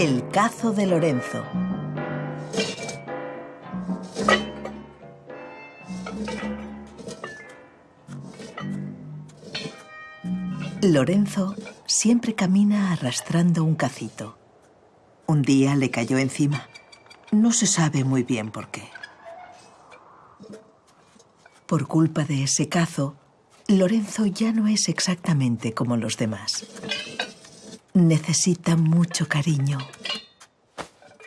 El cazo de Lorenzo. Lorenzo siempre camina arrastrando un cacito. Un día le cayó encima. No se sabe muy bien por qué. Por culpa de ese cazo, Lorenzo ya no es exactamente como los demás. Necesita mucho cariño.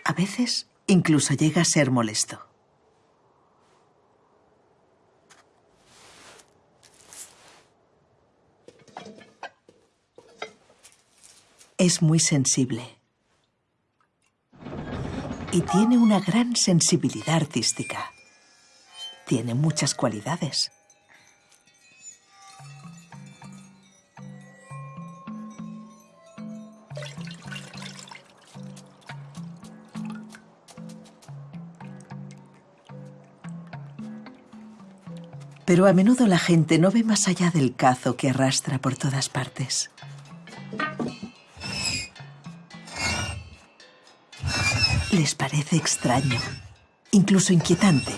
A veces incluso llega a ser molesto. Es muy sensible. Y tiene una gran sensibilidad artística. Tiene muchas cualidades. Pero a menudo la gente no ve más allá del cazo que arrastra por todas partes. Les parece extraño, incluso inquietante.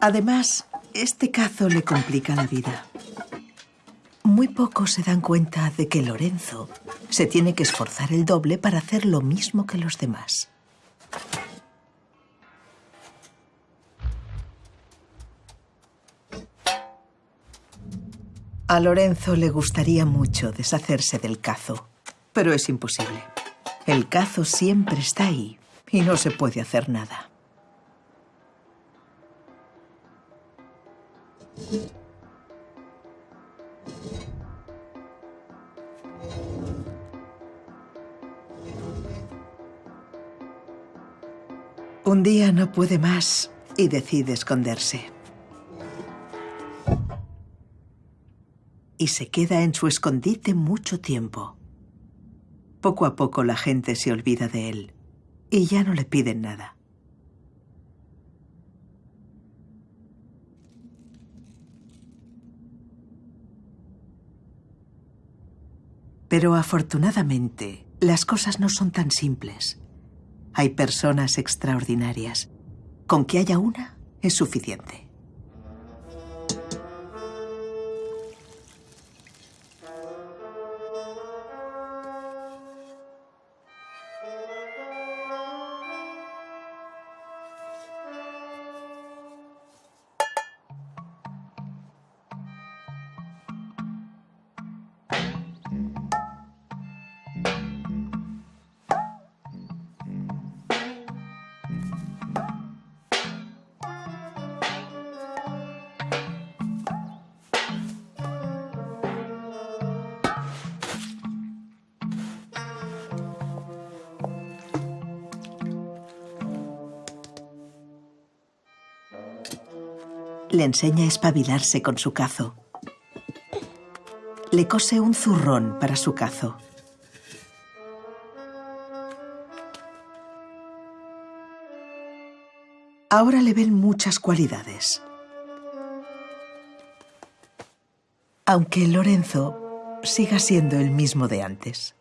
Además, este cazo le complica la vida. Muy pocos se dan cuenta de que Lorenzo se tiene que esforzar el doble para hacer lo mismo que los demás. A Lorenzo le gustaría mucho deshacerse del cazo, pero es imposible. El cazo siempre está ahí y no se puede hacer nada. Un día no puede más y decide esconderse. Y se queda en su escondite mucho tiempo. Poco a poco la gente se olvida de él y ya no le piden nada. Pero afortunadamente, las cosas no son tan simples. Hay personas extraordinarias. Con que haya una es suficiente. le enseña a espabilarse con su cazo. Le cose un zurrón para su cazo. Ahora le ven muchas cualidades. Aunque Lorenzo siga siendo el mismo de antes.